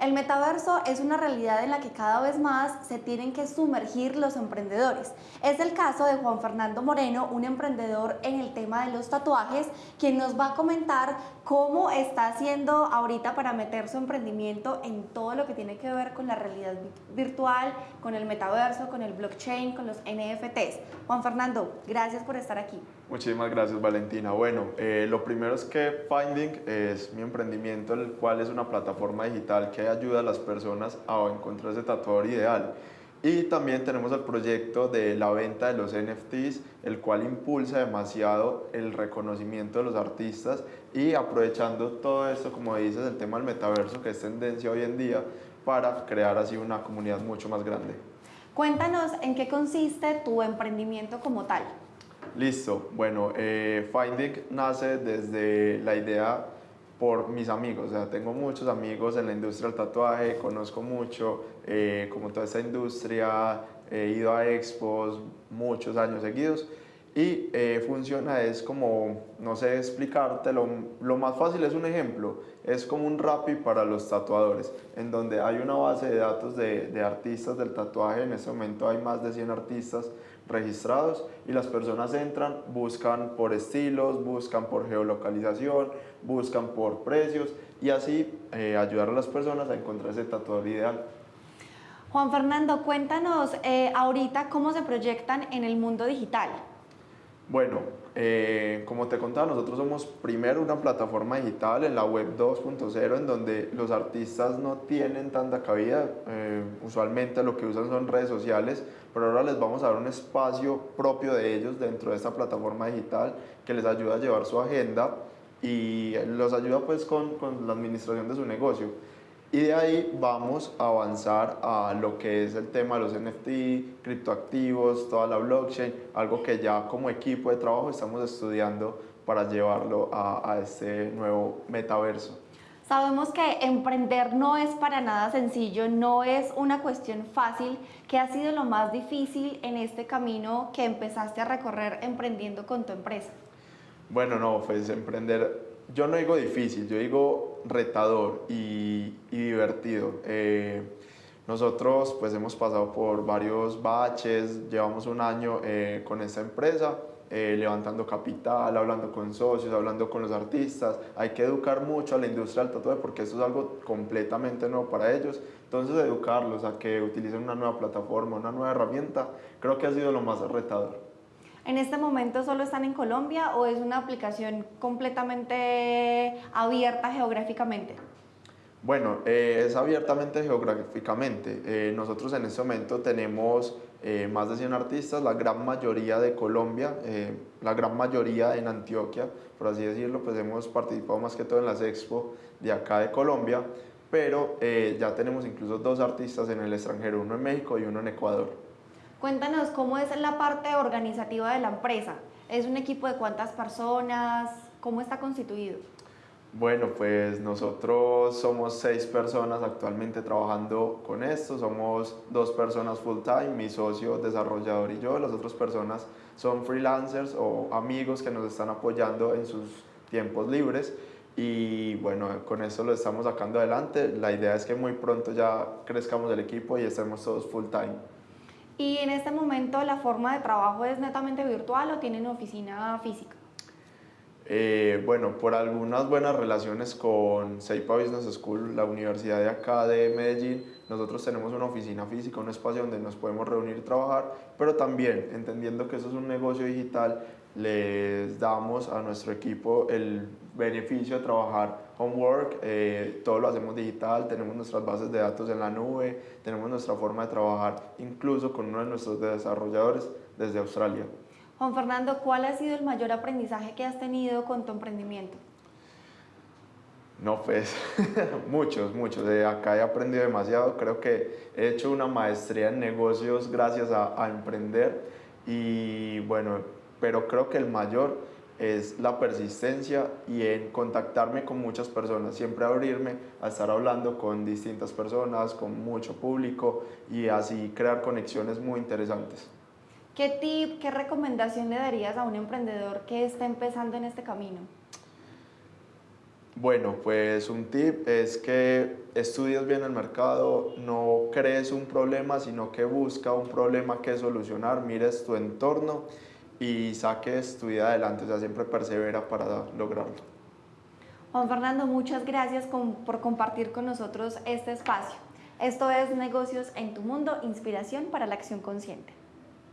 El metaverso es una realidad en la que cada vez más se tienen que sumergir los emprendedores. Es el caso de Juan Fernando Moreno, un emprendedor en el tema de los tatuajes, quien nos va a comentar cómo está haciendo ahorita para meter su emprendimiento en todo lo que tiene que ver con la realidad virtual, con el metaverso, con el blockchain, con los NFTs. Juan Fernando, gracias por estar aquí. Muchísimas gracias Valentina. Bueno, eh, lo primero es que Finding es mi emprendimiento, el cual es una plataforma digital que ayuda a las personas a encontrar ese tatuador ideal. Y también tenemos el proyecto de la venta de los NFTs, el cual impulsa demasiado el reconocimiento de los artistas y aprovechando todo esto, como dices, el tema del metaverso, que es tendencia hoy en día, para crear así una comunidad mucho más grande. Cuéntanos en qué consiste tu emprendimiento como tal. Listo, bueno, eh, Finding nace desde la idea por mis amigos, o sea, tengo muchos amigos en la industria del tatuaje, conozco mucho eh, como toda esta industria, he ido a expos muchos años seguidos y eh, funciona, es como, no sé explicártelo, lo más fácil es un ejemplo, es como un Rappi para los tatuadores, en donde hay una base de datos de, de artistas del tatuaje, en este momento hay más de 100 artistas registrados y las personas entran, buscan por estilos, buscan por geolocalización, buscan por precios y así eh, ayudar a las personas a encontrar ese tatuador ideal. Juan Fernando, cuéntanos eh, ahorita cómo se proyectan en el mundo digital. Bueno, eh, como te contaba, nosotros somos primero una plataforma digital en la web 2.0 en donde los artistas no tienen tanta cabida, eh, usualmente lo que usan son redes sociales, pero ahora les vamos a dar un espacio propio de ellos dentro de esta plataforma digital que les ayuda a llevar su agenda y los ayuda pues con, con la administración de su negocio. Y de ahí vamos a avanzar a lo que es el tema de los NFT, criptoactivos, toda la blockchain, algo que ya como equipo de trabajo estamos estudiando para llevarlo a, a este nuevo metaverso. Sabemos que emprender no es para nada sencillo, no es una cuestión fácil. ¿Qué ha sido lo más difícil en este camino que empezaste a recorrer emprendiendo con tu empresa? Bueno, no, pues emprender yo no digo difícil, yo digo retador y, divertido. Eh, nosotros pues hemos pasado por varios baches, llevamos un año eh, con esta empresa, eh, levantando capital, hablando con socios, hablando con los artistas. Hay que educar mucho a la industria del tatuaje porque eso es algo completamente nuevo para ellos. Entonces educarlos a que utilicen una nueva plataforma, una nueva herramienta, creo que ha sido lo más retador. ¿En este momento solo están en Colombia o es una aplicación completamente abierta geográficamente? Bueno, eh, es abiertamente geográficamente. Eh, nosotros en este momento tenemos eh, más de 100 artistas, la gran mayoría de Colombia, la gran mayoría en Antioquia, por así decirlo, pues hemos participado más que todo en las expo de acá de Colombia, pero ya tenemos incluso dos artistas en el extranjero, uno en México y uno en Ecuador. Cuéntanos cómo es la parte organizativa de la empresa. ¿Es un equipo de cuántas personas? ¿Cómo está constituido? Bueno, pues nosotros somos seis personas actualmente trabajando con esto, somos dos personas full time, mi socio desarrollador y yo, las otras personas son freelancers o amigos que nos están apoyando en sus tiempos libres y bueno, con eso lo estamos sacando adelante. La idea es que muy pronto ya crezcamos el equipo y estemos todos full time. ¿Y en este momento la forma de trabajo es netamente virtual o tienen oficina física? Eh, bueno, por algunas buenas relaciones con Seipa Business School, la universidad de acá de Medellín, nosotros tenemos una oficina física, un espacio donde nos podemos reunir y trabajar, pero también entendiendo que eso es un negocio digital, les damos a nuestro equipo el beneficio de trabajar homework, eh, todo lo hacemos digital, tenemos nuestras bases de datos en la nube, tenemos nuestra forma de trabajar incluso con uno de nuestros desarrolladores desde Australia. Juan Fernando, ¿cuál ha sido el mayor aprendizaje que has tenido con tu emprendimiento? No, pues muchos, muchos. De acá he aprendido demasiado. Creo que he hecho una maestría en negocios gracias a, a emprender y bueno, pero creo que el mayor es la persistencia y en contactarme con muchas personas, siempre abrirme a estar hablando con distintas personas, con mucho público y así crear conexiones muy interesantes. ¿Qué tip, qué recomendación le darías a un emprendedor que está empezando en este camino? Bueno, pues un tip es que estudies bien el mercado, no crees un problema, sino que busca un problema que solucionar, mires tu entorno y saques tu vida adelante, o sea, siempre persevera para lograrlo. Juan Fernando, muchas gracias por compartir con nosotros este espacio. Esto es Negocios en tu Mundo, inspiración para la acción consciente.